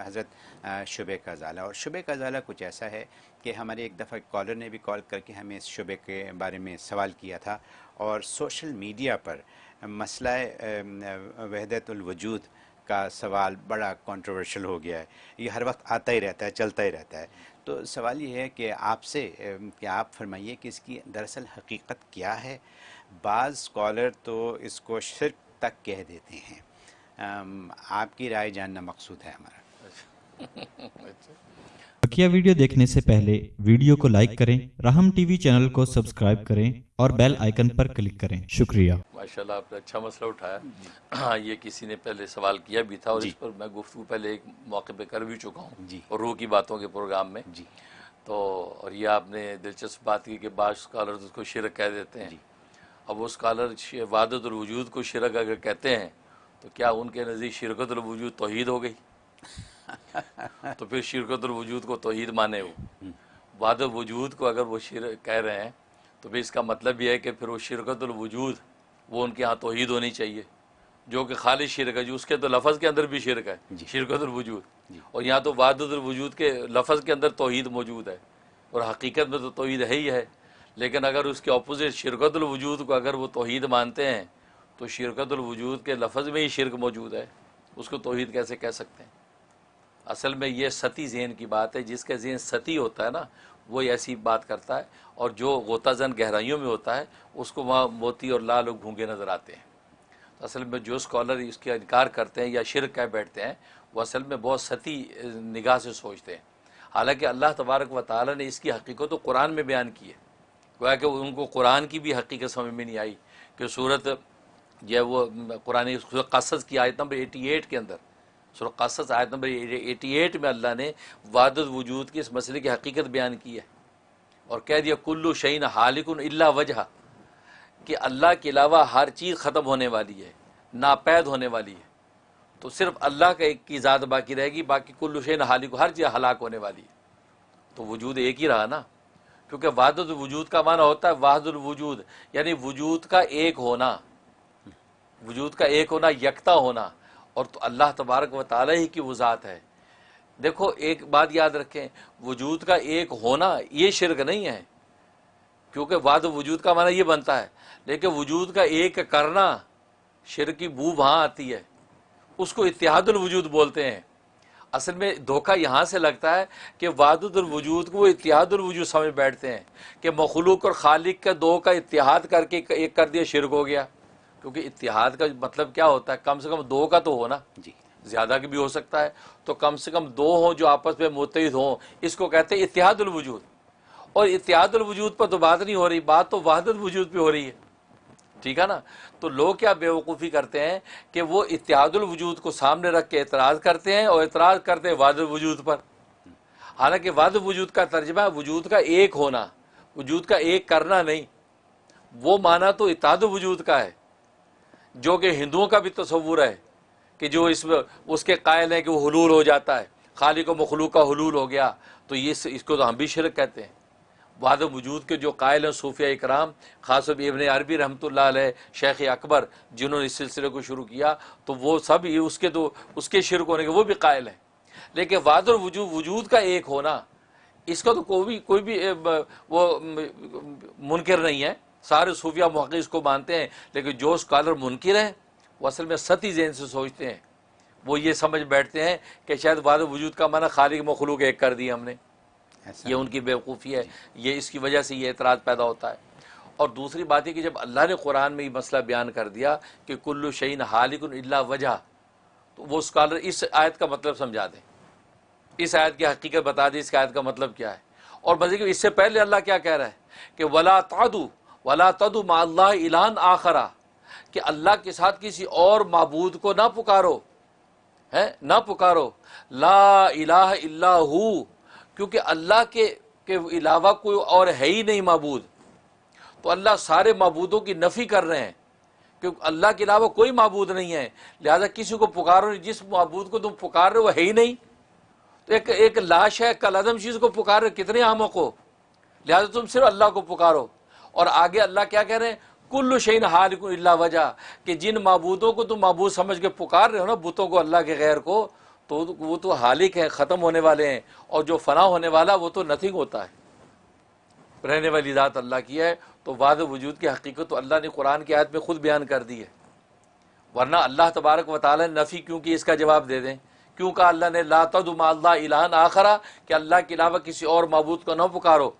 حضرت شبے کا ازالہ اور شبے کا ازالہ کچھ ایسا ہے کہ ہمارے ایک دفعہ کالر نے بھی کال کر کے ہمیں اس شبے کے بارے میں سوال کیا تھا۔ اور سوشل میڈیا پر مسئلہ وحدت الوجود کا سوال بڑا کنٹروورشل ہو گیا ہے۔ یہ ہر وقت آتا ہی رہتا ہے، چلتا ہی رہتا ہے۔ تو سوال یہ ہے کہ آپ سے کہ آپ فرمائیے کہ اس کی دراصل حقیقت کیا ہے؟ بعض اسکالر تو اس کو شرک تک کہہ دیتے ہیں۔ آپ کی رائے جاننا مقصود ہے ہمارا۔ بقیہ ویڈیو دیکھنے سے پہلے ویڈیو کو لائک کریں رحم ٹی وی چینل کو سبسکرائب کریں اور بیل آئیکن پر کلک کریں۔ شکریہ۔ ماشاءاللہ آپ نے اچھا مسئلہ اٹھایا۔ ہاں یہ کسی نے پہلے سوال کیا بھی تھا اور جی۔ اس پر میں گفتگو پہلے ایک موقع پہ کر بھی چکا ہوں۔ جی۔ اور روح کی باتوں کے پروگرام میں۔ جی۔ تو اور یہ آپ نے دلچسپ بات کی کہ بعض اسکالر اس کو شرک کہہ دیتے ہیں۔ جی۔ اب وہ اسکالر وادت الوجود کو شرک اگر کہتے ہیں تو کیا ان کے نزدیک شرکت الوجود توحید ہو گئی؟ تو پھر شرکت الوجود کو توحید مانے وہ۔ واد وجود کو اگر وہ شرک کہہ رہے ہیں تو پھر اس کا مطلب یہ ہے کہ پھر وہ شرکت الوجود وہ ان کے ہاں توحید ہونی چاہیے۔ جو کہ خالص شرک ہے جو اس کے تو لفظ کے اندر بھی شرک ہے جی۔ شرکت الوجود جی۔ اور یہاں تو وادت الوجود کے لفظ کے اندر توحید موجود ہے۔ اور حقیقت میں تو توحید ہے ہی ہے۔ لیکن اگر اس کے اپوزٹ شرکت الوجود کو اگر وہ توحید مانتے ہیں تو شرکت الوجود کے لفظ میں ہی شرک موجود ہے۔ اس کو توحید کیسے کہہ سکتے ہیں؟ اصل میں یہ ستی ذہن کی بات ہے، جس کا ذہن ستی ہوتا ہے نا وہ ایسی بات کرتا ہے۔ اور جو غوطہ زن گہرائیوں میں ہوتا ہے، اس کو وہاں موتی اور لال اور گھونگے نظر آتے ہیں۔ تو اصل میں جو اسکالر اس کا انکار کرتے ہیں یا شرک کہہ بیٹھتے ہیں، وہ اصل میں بہت ستی نگاہ سے سوچتے ہیں۔ حالانکہ اللہ تبارک و تعالیٰ نے اس کی حقیقت تو قرآن میں بیان کی ہے۔ گویا کہ ان کو قرآن کی بھی حقیقت سمجھ میں نہیں آئی کہ صورت جو ہے وہ قرآن قصص کی آیت نمبر ایٹی ایٹ کے اندر قصص، آیت نمبر ایٹی ایٹ میں اللہ نے وادت وجود کی اس مسئلے کی حقیقت بیان کی ہے۔ اور کہہ دیا، کلو شعین حالکن اللہ وجہ کہ اللہ کے علاوہ ہر چیز ختم ہونے والی ہے، ناپید ہونے والی ہے۔ تو صرف اللہ کا ایک کی ذات باقی رہے گی، باقی کلو شعین حالک ہر چیز ہلاک ہونے والی ہے۔ تو وجود ایک ہی رہا نا؟ کیونکہ وحدت الوجود کا معنی ہوتا ہے واحد الوجود یعنی وجود کا ایک ہونا۔ وجود کا ایک ہونا، یکتا ہونا۔ اور تو اللہ تبارک و تعالیٰ ہی کی وہ ذات ہے۔ دیکھو، ایک بات یاد رکھیں، وجود کا ایک ہونا یہ شرک نہیں ہے۔ کیونکہ واد وجود کا معنی یہ بنتا ہے، لیکن وجود کا ایک کرنا شرک کی بو وہاں آتی ہے۔ اس کو اتحاد الوجود بولتے ہیں۔ اصل میں دھوکہ یہاں سے لگتا ہے کہ وادد الوجود کو وہ اتحاد الوجود سمجھ بیٹھتے ہیں کہ مخلوق اور خالق کا دو کا اتحاد کر کے ایک کر دیا، شرک ہو گیا۔ کیونکہ اتحاد کا مطلب کیا ہوتا ہے؟ کم سے کم دو کا تو ہونا جی۔ زیادہ کی بھی ہو سکتا ہے۔ تو کم سے کم دو ہوں جو آپس میں متحد ہوں اس کو کہتے ہیں اتحاد الوجود۔ اور اتحاد الوجود پر تو بات نہیں ہو رہی بات تو وحدت وجود پہ ہو رہی ہے۔ ٹھیک ہے نا؟ تو لوگ کیا بیوقوفی کرتے ہیں کہ وہ اتحاد الوجود کو سامنے رکھ کے اعتراض کرتے ہیں اور اعتراض کرتے ہیں وحدت وجود پر۔ حالانکہ وحدت وجود کا ترجمہ ہے وجود کا ایک ہونا وجود کا ایک کرنا نہیں۔ وہ معنی تو اتحاد وجود کا ہے۔ جو کہ ہندوؤں کا بھی تصور ہے کہ جو اس میں اس کے قائل ہیں کہ وہ حلول ہو جاتا ہے۔ خالق و مخلوق کا حلول ہو گیا۔ تو یہ اس کو تو ہم بھی شرک کہتے ہیں۔ واد وجود کے جو قائل ہیں صوفیہ اکرام، خاص ابن عربی رحمۃ اللہ علیہ شیخ اکبر، جنہوں نے اس سلسلے کو شروع کیا، تو وہ سب یہ اس کے تو اس کے شرک ہونے کے وہ بھی قائل ہیں۔ لیکن واد الوجود وجود کا ایک ہونا، اس کا تو کوئی بھی کوئی بھی وہ منکر نہیں ہے۔ سارے صوفیہ محقق اس کو مانتے ہیں لیکن جو اسکالر منکر ہیں وہ اصل میں ستی ذہن سے سوچتے ہیں۔ وہ یہ سمجھ بیٹھتے ہیں کہ شاید واد وجود کا معنی خالق مخلوق ایک کر دی ہم نے۔ یہ ان کی بیوقوفی ہے۔ یہ اس کی وجہ سے یہ اعتراض پیدا ہوتا ہے۔ اور دوسری بات یہ کہ جب اللہ نے قرآن میں یہ مسئلہ بیان کر دیا کہ کلو شعین حالک اللہ وجہ تو وہ اسکالر اس آیت کا مطلب سمجھا دیں۔ اس آیت کی حقیقت بتا دیں۔ اس آیت کا مطلب کیا ہے؟ اور مزید اس سے پہلے اللہ کیا کہہ رہا ہے؟ کہ ولا تعدو ولا تدو ما اللہ اعلان آخرا کہ اللہ کے ساتھ کسی اور معبود کو نہ پکارو، ہے، نہ پکارو۔ لا الہ الا ہو کیونکہ اللہ کے کے علاوہ کوئی اور ہے ہی نہیں معبود۔ تو اللہ سارے معبودوں کی نفی کر رہے ہیں، کیونکہ اللہ کے علاوہ کوئی معبود نہیں ہے۔ لہذا کسی کو پکارو نہیں، جس معبود کو تم پکار رہے ہو، وہ ہے ہی نہیں۔ تو ایک ایک لاش ہے کل عدم چیز کو پکار رہے کتنے عاموں کو۔ لہذا تم صرف اللہ کو پکارو۔ اور آگے اللہ کیا کہہ رہے ہیں؟ کل شعین حال اللہ وجہ، کہ جن معبودوں کو تم معبود سمجھ کے پکار رہے ہو نا، بتوں کو اللہ کے غیر کو، تو وہ تو حالق ہیں، ختم ہونے والے ہیں، اور جو فنا ہونے والا وہ تو نتھنگ ہوتا ہے۔ رہنے والی ذات اللہ کی ہے، تو واد وجود کی حقیقت تو اللہ نے قرآن کی آیت میں خود بیان کر دی ہے۔ ورنہ اللہ تبارک و تعالیٰ نے نفی کیوں کہ اس کا جواب دے دیں۔ کیوں کہ اللہ نے لا تدم اللہ الہن آخرا کہ اللہ کے علاوہ کسی اور معبود کو نہ پکارو؟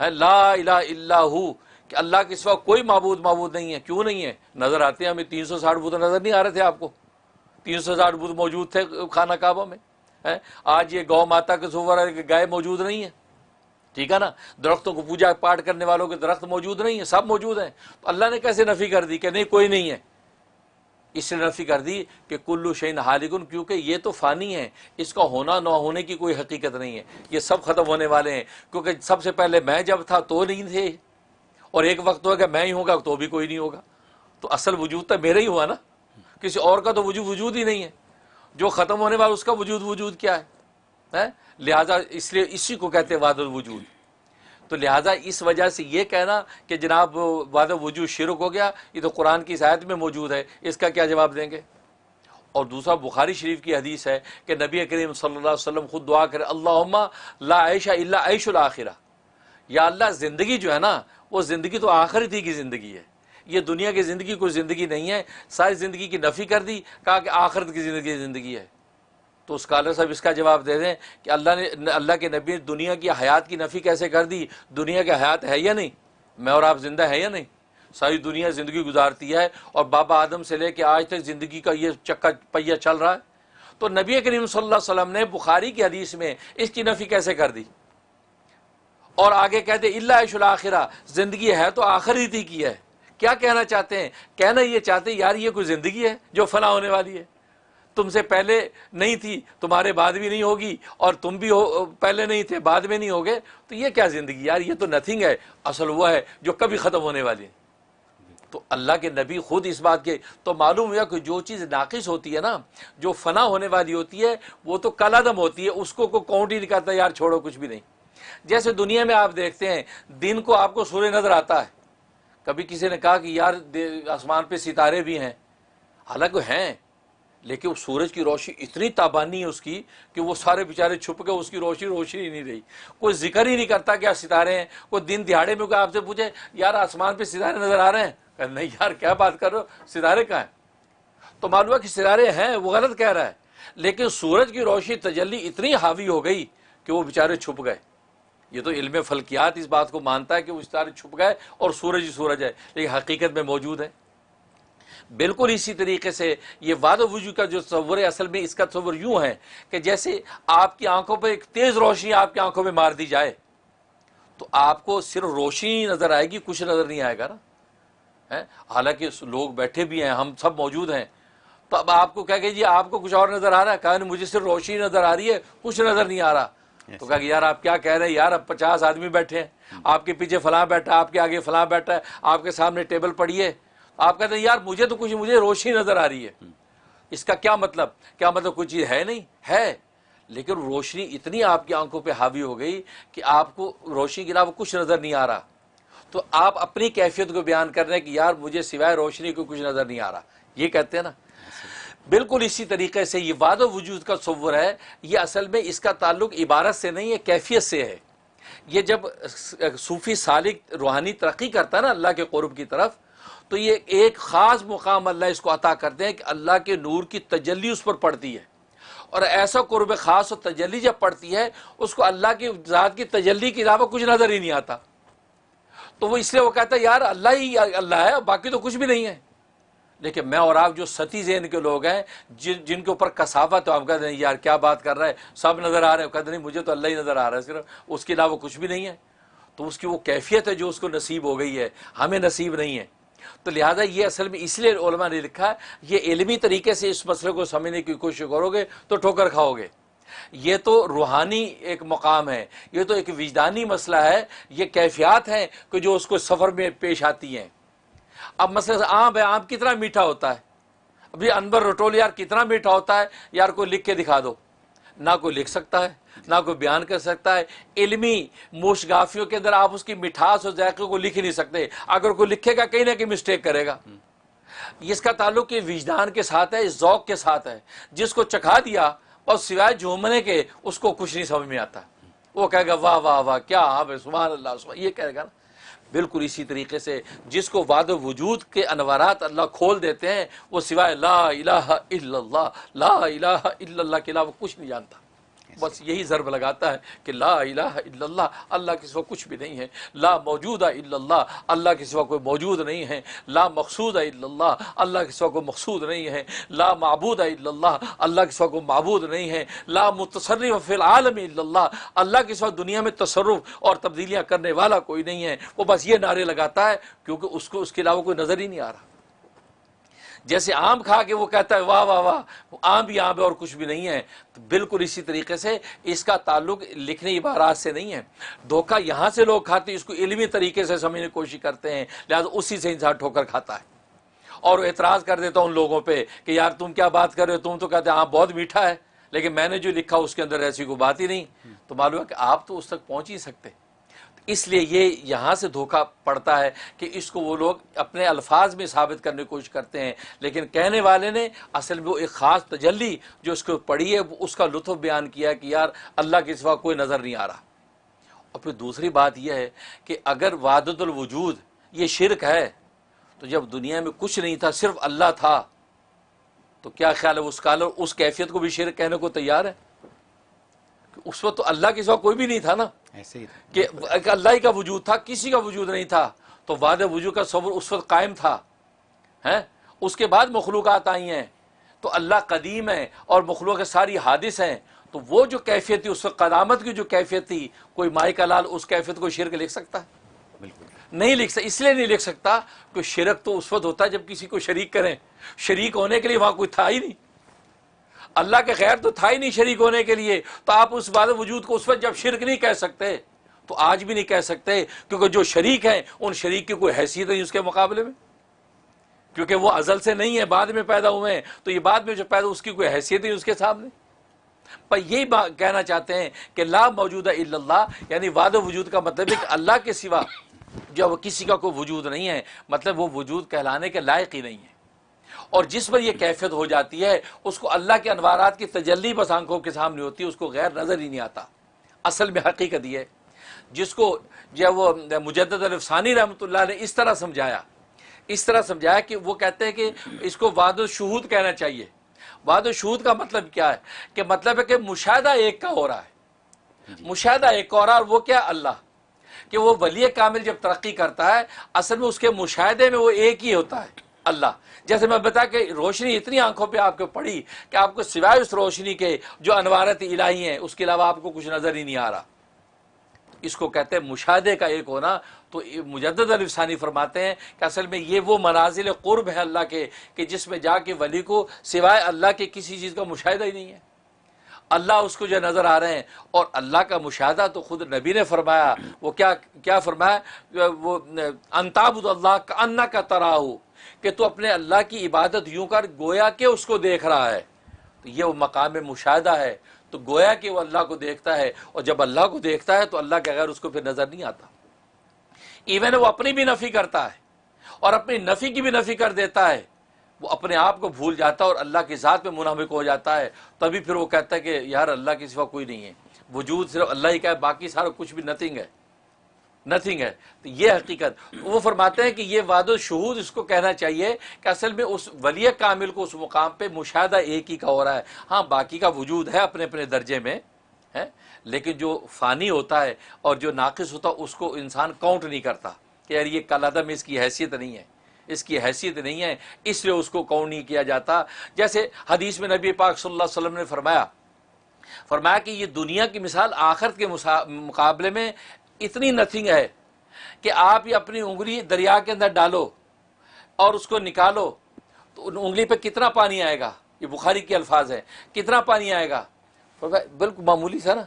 ہے لا الہ الا ہو۔ کہ اللہ کے سوا کوئی معبود معبود نہیں ہے۔ کیوں نہیں ہے؟ نظر آتے ہیں ہمیں تین سو ساٹھ بدھ نظر نہیں آ رہے تھے آپ کو؟ تین سو ساٹھ بدھ موجود تھے خانہ کعبہ میں آج یہ گو ماتا کے سور گائے موجود نہیں ہے ٹھیک ہے نا؟ درختوں کو پوجا پاٹ کرنے والوں کے درخت موجود نہیں ہیں، سب موجود ہیں۔ تو اللہ نے کیسے نفی کر دی کہ نہیں، کوئی نہیں ہے؟ اس نے نفی کر دی کہ کلو شعین حالگن کیونکہ یہ تو فانی ہے اس کا ہونا نہ ہونے کی کوئی حقیقت نہیں ہے۔ یہ سب ختم ہونے والے ہیں۔ کیونکہ سب سے پہلے میں جب تھا تو نہیں تھے۔ اور ایک وقت ہوگا میں ہی ہوگا تو بھی کوئی نہیں ہوگا۔ تو اصل وجود تو میرا ہی ہوا نا۔ کسی اور کا تو وجود وجود ہی نہیں ہے۔ جو ختم ہونے والا اس کا وجود وجود کیا ہے؟ لہذا اس لیے اسی کو کہتے ہیں واد الوجود۔ تو لہٰذا اس وجہ سے یہ کہنا کہ جناب واد وجود شرک ہو گیا، یہ تو قرآن کی سایت میں موجود ہے، اس کا کیا جواب دیں گے؟ اور دوسرا، بخاری شریف کی حدیث ہے کہ نبی کریم صلی اللہ علیہ وسلم خود دعا کرے اللہ لا عیشہ اللہ عیش الآخرہ یا اللہ زندگی جو ہے نا، وہ زندگی تو آخرت کی زندگی ہے۔ یہ دنیا کی زندگی کوئی زندگی نہیں ہے۔ ساری زندگی کی نفی کر دی، کہا کہ آخرت کی زندگی زندگی ہے۔ تو اسکالر صاحب اس کا جواب دے دیں کہ اللہ نے، اللہ کے نبی دنیا کی حیات کی نفی کیسے کر دی؟ دنیا کی حیات ہے یا نہیں؟ میں اور آپ زندہ ہے یا نہیں؟ ساری دنیا زندگی گزارتی ہے اور بابا آدم سے لے کے آج تک زندگی کا یہ چکا پہیا چل رہا ہے۔ تو نبی کریم صلی اللہ علیہ وسلم نے بخاری کی حدیث میں اس کی نفی کیسے کر دی؟ اور آگے کہتے اللہ عش الآخرہ زندگی ہے تو آخری کی ہے۔ کیا کہنا چاہتے ہیں؟ کہنا یہ چاہتے ہیں، یار یہ کوئی زندگی ہے جو فنا ہونے والی ہے؟ تم سے پہلے نہیں تھی، تمہارے بعد بھی نہیں ہوگی، اور تم بھی ہو، پہلے نہیں تھے، بعد میں نہیں ہوگے۔ تو یہ کیا زندگی یار یہ تو نتھنگ ہے، اصل وہ ہے جو کبھی ختم ہونے والی ہے۔ تو اللہ کے نبی خود اس بات کے، تو معلوم ہوا کہ جو چیز ناقص ہوتی ہے نا، جو فنا ہونے والی ہوتی ہے، وہ تو کل عدم ہوتی ہے، اس کو کوئی کاؤنٹ ہی نہیں کرتا، یار چھوڑو، کچھ بھی نہیں۔ جیسے دنیا میں آپ دیکھتے ہیں، دن کو آپ کو سورج نظر آتا ہے۔ کبھی کسی نے کہا کہ یار آسمان پہ ستارے بھی ہیں۔ حالانکہ ہیں، لیکن سورج کی روشنی اتنی تابانی ہے اس کی کہ وہ سارے بیچارے چھپ کے اس کی روشنی روشنی ہی نہیں رہی۔ کوئی ذکر ہی نہیں کرتا کہ ستارے ہیں۔ کوئی دن دیہڑے میں کوئی آپ سے پوچھے، یار آسمان پہ ستارے نظر آ رہے ہیں؟ کہ نہیں یار، کیا بات کر رہے ہو؟ ستارے کہاں ہیں؟ تو معلوم ہے کہ ستارے ہیں، وہ غلط کہہ رہا ہے۔ لیکن سورج کی روشنی تجلی اتنی حاوی ہو گئی کہ وہ بیچارے چھپ گئے۔ یہ تو علم فلکیات اس بات کو مانتا ہے کہ وہ ستارے چھپ گئے اور سورج ہی سورج ہے، لیکن حقیقت میں موجود ہے۔ بالکل اسی طریقے سے یہ واد وجو کا جو تصور ہے، اصل میں اس کا تصور یوں ہے کہ جیسے آپ کی آنکھوں پہ ایک تیز روشنی آپ کی آنکھوں پہ مار دی جائے، تو آپ کو صرف روشنی نظر آئے گی، کچھ نظر نہیں آئے گا نا۔ حالانکہ لوگ بیٹھے بھی ہیں، ہم سب موجود ہیں۔ تو اب آپ کو کہہ کہ جی آپ کو کچھ اور نظر آ رہا ہے؟ کہا مجھے صرف روشنی نظر آ رہی ہے، کچھ نظر نہیں آ رہا۔ تو کہا کہ یار آپ کیا کہہ رہے ہیں؟ یار اب پچاس آدمی بیٹھے ہیں۔ آپ کے پیچھے فلاں بیٹھا آپ کے آگے فلاں بیٹھا ہے، آپ کے سامنے ٹیبل پڑی ہے۔ آپ کہتے ہیں، یار مجھے تو کچھ، مجھے روشنی نظر آ رہی ہے۔ اس کا کیا مطلب؟ کیا مطلب کوئی چیز ہے نہیں؟ ہے۔ لیکن روشنی اتنی آپ کی آنکھوں پہ حاوی ہو گئی کہ آپ کو روشنی کے علاوہ کچھ نظر نہیں آ رہا۔ تو آپ اپنی کیفیت کو بیان کر رہے ہیں کہ یار مجھے سوائے روشنی کو کچھ نظر نہیں آ رہا۔ یہ کہتے ہیں نا بالکل اسی طریقے سے یہ واد و وجود کا صور ہے، یہ اصل میں اس کا تعلق عبارت سے نہیں ہے کیفیت سے ہے۔ یہ جب صوفی سالک روحانی ترقی کرتا ہے نا اللہ کے قرب کی طرف، تو یہ ایک خاص مقام اللہ اس کو عطا کرتے ہیں کہ اللہ کے نور کی تجلی اس پر پڑتی ہے۔ اور ایسا قرب خاص اور تجلی جب پڑتی ہے، اس کو اللہ کی ذات کی تجلی کے علاوہ کچھ نظر ہی نہیں آتا۔ تو وہ اس لیے وہ کہتا ہے، یار اللہ ہی اللہ ہے، باقی تو کچھ بھی نہیں ہے۔ لیکن میں اور آپ جو ستی ذہن کے لوگ ہیں، جن جن کے اوپر کسافت ہے، آپ کہتے ہیں یار کیا بات کر رہا ہے، سب نظر آ رہے ہیں کہتے نہیں، مجھے تو اللہ ہی نظر آ رہا ہے، صرف اس کے علاوہ کچھ بھی نہیں ہے۔ تو اس کی وہ کیفیت ہے جو اس کو نصیب ہو گئی ہے، ہمیں نصیب نہیں ہے۔ تو لہٰذا یہ اصل میں اس لیے علماء نے لکھا، یہ علمی طریقے سے اس مسئلے کو سمجھنے کی کوشش کرو گے تو ٹھوکر کھاؤ گے۔ یہ تو روحانی ایک مقام ہے، یہ تو ایک وجدانی مسئلہ ہے، یہ کیفیات ہیں کہ جو اس کو سفر میں پیش آتی ہیں۔ اب مسئلہ آم ہے، آم کتنا میٹھا ہوتا ہے؟ ابھی انبر رٹول یار کتنا میٹھا ہوتا ہے؟ یار کوئی لکھ کے دکھا دو۔ نہ کوئی لکھ سکتا ہے، نہ کوئی بیان کر سکتا ہے۔ علمی موشگافیوں کے اندر آپ اس کی مٹھاس اور ذائقے کو لکھ ہی نہیں سکتے۔ اگر کوئی لکھے گا، کہیں نہ کہیں مسٹیک کرے گا۔ اس کا تعلق یہ وجدان کے ساتھ ہے اس ذوق کے ساتھ ہے۔ جس کو چکھا دیا اور سوائے جھومنے کے، اس کو کچھ نہیں سمجھ میں آتا۔ وہ کہے گا، واہ واہ واہ، کیا آپ سبحان اللہ، سبحان یہ کہے گا نا۔ بالکل اسی طریقے سے جس کو وعد وجود کے انوارات اللہ کھول دیتے ہیں، وہ سوائے لا الہ الا اللہ، لا الہ الا اللہ کے علاوہ کچھ نہیں جانتا۔ بس یہی ضرب لگاتا ہے کہ لا الہ الا اللہ اللہ کے سوا کچھ بھی نہیں ہے۔ لا موجود الا اللہ اللہ کے سوا کوئی موجود نہیں ہے۔ لا مقصود الا اللہ اللہ کے سوا کوئی مقصود نہیں ہے۔ لا معبود الا اللہ اللہ کے سوا کوئی معبود نہیں ہے۔ لا متصرف فی العالم الا اللہ اللہ کے سوا دنیا میں تصرف اور تبدیلیاں کرنے والا کوئی نہیں ہے۔ وہ بس یہ نعرے لگاتا ہے کیونکہ اس کو، اس کے علاوہ کوئی نظر ہی نہیں آ رہا۔ جیسے آم کھا کے وہ کہتا ہے، واہ واہ واہ، آم بھی آم ہے اور کچھ بھی نہیں ہے۔ تو بالکل اسی طریقے سے اس کا تعلق لکھنے عبارات سے نہیں ہے۔ دھوکہ یہاں سے لوگ کھاتے ہیں، اس کو علمی طریقے سے سمجھنے کی کوشش کرتے ہیں، لہٰذا اسی سے انسان ٹھوکر کھاتا ہے۔ اور اعتراض کر دیتا ان لوگوں پہ کہ یار تم کیا بات کر رہے ہو؟ تم تو کہتے ہیں آم بہت میٹھا ہے، لیکن میں نے جو لکھا اس کے اندر ایسی کوئی بات ہی نہیں۔ تو معلوم ہے کہ آپ تو اس تک پہنچ ہی سکتے۔ اس لیے یہ یہاں سے دھوکہ پڑتا ہے کہ اس کو وہ لوگ اپنے الفاظ میں ثابت کرنے کی کوشش کرتے ہیں۔ لیکن کہنے والے نے اصل میں وہ ایک خاص تجلی جو اس کو پڑھی ہے، اس کا لطف بیان کیا کہ یار اللہ کے سوا کوئی نظر نہیں آ رہا۔ اور پھر دوسری بات یہ ہے کہ اگر وادت الوجود یہ شرک ہے، تو جب دنیا میں کچھ نہیں تھا، صرف اللہ تھا، تو کیا خیال ہے اس کالر اس کیفیت کو بھی شرک کہنے کو تیار ہے؟ اس وقت تو اللہ کے سوا کوئی بھی نہیں تھا نا۔ ایسے ہی کہ اللہ ہی کا وجود تھا کسی کا وجود نہیں تھا تو وعد وجود کا صبر اس وقت قائم تھا ہیں؟ اس کے بعد مخلوقات آئی ہیں۔ تو اللہ قدیم ہے اور مخلوق ساری حادث ہیں۔ تو وہ جو کیفیت تھی اس وقت قدامت کی جو کیفیت تھی کوئی مائی کا لال اس کیفیت کو شرک لکھ سکتا؟ ہے بالکل۔ نہیں لکھ سکتا اس لیے نہیں لکھ سکتا کہ شرک تو اس وقت ہوتا ہے جب کسی کو شریک کریں۔ شریک ہونے کے لیے وہاں کوئی تھا ہی نہیں۔ اللہ کے خیر تو تھا ہی نہیں شریک ہونے کے لیے، تو آپ اس بات وجود کو اس وقت جب شرک نہیں کہہ سکتے، تو آج بھی نہیں کہہ سکتے، کیونکہ جو شریک ہیں، ان شریک کی کوئی حیثیت نہیں اس کے مقابلے میں۔ کیونکہ وہ ازل سے نہیں ہے، بعد میں پیدا ہوئے ہیں، تو یہ بعد میں جو پیدا، اس کی کوئی حیثیت نہیں اس کے سامنے۔ پر یہی بات کہنا چاہتے ہیں کہ لا موجود الا اللہ یعنی واد وجود کا مطلب ہے کہ اللہ کے سوا جب کسی کا کوئی وجود نہیں ہے مطلب وہ وجود کہلانے کے لائق ہی نہیں ہے۔ اور جس پر یہ کیفیت ہو جاتی ہے اس کو اللہ کے انوارات کی تجلی بس آنکھوں کے سامنے ہوتی ہے اس کو غیر نظر ہی نہیں آتا۔ اصل میں حقیقت یہ جس کو جب وہ مجدد الفسانی رحمۃ اللہ نے اس طرح سمجھایا اس طرح سمجھایا کہ وہ کہتے ہیں کہ اس کو واد الشہود کہنا چاہیے۔ واد الشہود کا مطلب کیا ہے؟ کہ مطلب ہے کہ مشاہدہ ایک کا ہو رہا ہے۔ مشاہدہ ایک کا ہو رہا ہے اور وہ کیا؟ اللہ۔ کہ وہ ولی کامل جب ترقی کرتا ہے اصل میں اس کے مشاہدے میں وہ ایک ہی ہوتا ہے۔ اللہ۔ جیسے میں بتا کہ روشنی اتنی آنکھوں پہ آپ کو پڑی کہ آپ کو سوائے اس روشنی کے جو انوارت الہی ہیں، اس کے علاوہ آپ کو کچھ نظر ہی نہیں آ رہا۔ اس کو کہتے ہیں مشاہدے کا ایک ہونا۔ تو مجدد الفسانی فرماتے ہیں کہ اصل میں یہ وہ منازل قرب ہے اللہ کے، کہ جس میں جا کے ولی کو سوائے اللہ کے کسی چیز کا مشاہدہ ہی نہیں ہے۔ اللہ اس کو جو نظر آ رہے ہیں، اور اللہ کا مشاہدہ تو خود نبی نے فرمایا۔ وہ کیا کیا فرمایا؟ وہ انتاب اللہ کا انا کا تراہ کہ تو اپنے اللہ کی عبادت یوں کر، گویا کہ اس کو دیکھ رہا ہے۔ تو یہ وہ مقام مشاہدہ ہے۔ تو گویا کہ وہ اللہ کو دیکھتا ہے۔ اور جب اللہ کو دیکھتا ہے تو اللہ کے غیر اس کو پھر نظر نہیں آتا۔ ایون وہ اپنی بھی نفی کرتا ہے۔ اور اپنی نفی کی بھی نفی کر دیتا ہے۔ وہ اپنے آپ کو بھول جاتا ہے اور اللہ کی ذات میں منہمک ہو جاتا ہے۔ تبھی پھر وہ کہتا ہے کہ یار اللہ کی سوا کوئی نہیں ہے۔ وجود صرف اللہ ہی کا ہے، باقی سارا کچھ بھی نتھنگ ہے۔ نتھنگ ہے. تو یہ حقیقت. وہ فرماتے ہیں کہ یہ واد الشہود اس کو کہنا چاہیے کہ اصل میں اس ولی کامل کو اس مقام پہ مشاہدہ ایک ہی کا ہو رہا ہے. ہاں باقی کا وجود ہے اپنے اپنے درجے میں ہے لیکن جو فانی ہوتا ہے اور جو ناقص ہوتا ہے، اس کو انسان کاؤنٹ نہیں کرتا کہ یار یہ کل عدم اس کی حیثیت نہیں ہے، اس کی حیثیت نہیں ہے، اس لیے اس کو کاؤنٹ نہیں کیا جاتا. جیسے حدیث میں نبی پاک صلی اللہ علیہ وسلم نے فرمایا فرمایا کہ یہ دنیا کی مثال آخرت کے مقابلے میں اتنی نتھنگ ہے کہ آپ یہ اپنی انگلی دریا کے اندر ڈالو اور اس کو نکالو تو انگلی پہ کتنا پانی آئے گا؟ یہ بخاری کے الفاظ ہے کتنا پانی آئے گا؟ بالکل معمولی سا نا؟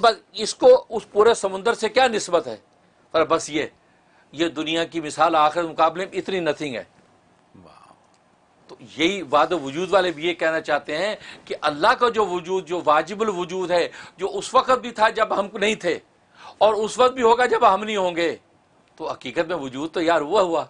بس اس کو اس پورے سمندر سے کیا نسبت ہے؟ پر بس یہ یہ دنیا کی مثال آخر مقابلے میں اتنی نتھنگ ہے۔ تو یہی واد وجود والے بھی یہ کہنا چاہتے ہیں کہ اللہ کا جو وجود جو واجب الوجود ہے جو اس وقت بھی تھا جب ہم نہیں تھے اور اس وقت بھی ہوگا جب ہم نہیں ہوں گے۔ تو حقیقت میں وجود تو یار ہوا۔ ہوا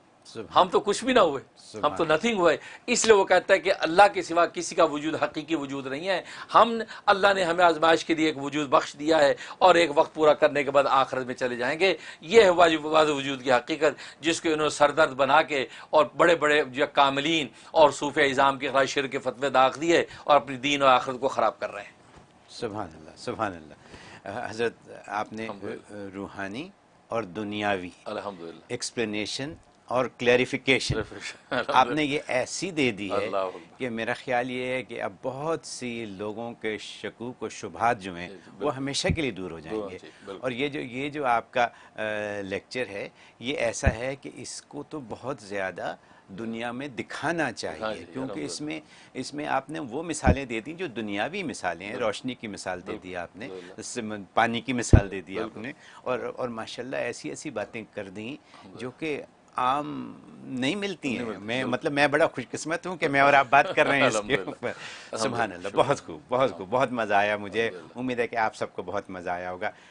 ہم تو کچھ بھی نہ ہوئے۔ ہم تو نتھنگ ہوئے۔ اس لیے وہ کہتا ہے کہ اللہ کے سوا کسی کا وجود حقیقی وجود نہیں ہے۔ ہم اللہ نے ہمیں آزمائش کے لیے ایک وجود بخش دیا ہے اور ایک وقت پورا کرنے کے بعد آخرت میں چلے جائیں گے۔ یہ ہے واضح وجود کی حقیقت جس کو انہوں نے سردرد بنا کے اور بڑے بڑے جو کاملین اور صوفی اظام کے خلاف شر کے فتوے داغ دیے اور اپنی دین اور آخرت کو خراب کر رہے ہیں۔ سبحان اللہ سبحان اللہ۔ حضرت آپ نے روحانی اور دنیاوی ایکسپلینیشن اور کلیریفیکیشن آپ نے یہ ایسی دے دی ہے کہ میرا خیال یہ ہے کہ اب بہت سی لوگوں کے شکوک و شبہات جو ہیں وہ ہمیشہ کے لیے دور ہو جائیں گے۔ اور یہ جو یہ جو آپ کا لیکچر ہے یہ ایسا ہے کہ اس کو تو بہت زیادہ دنیا میں دکھانا چاہیے کیونکہ اس میں اس میں آپ نے وہ مثالیں دے دیں جو دنیاوی مثالیں ہیں روشنی کی مثال دے دی آپ نے پانی کی مثال دے دی آپ نے۔ اور اور ماشاء اللہ ایسی ایسی باتیں کر دیں جو کہ عام نہیں ملتی ہیں۔ میں مطلب میں بڑا خوش قسمت ہوں کہ میں اور آپ بات کر رہے ہیں اس کے اوپر۔ سبحان اللہ بہت خوب بہت خوب بہت مزہ آیا مجھے۔ امید ہے کہ آپ سب کو بہت مزہ آیا ہوگا۔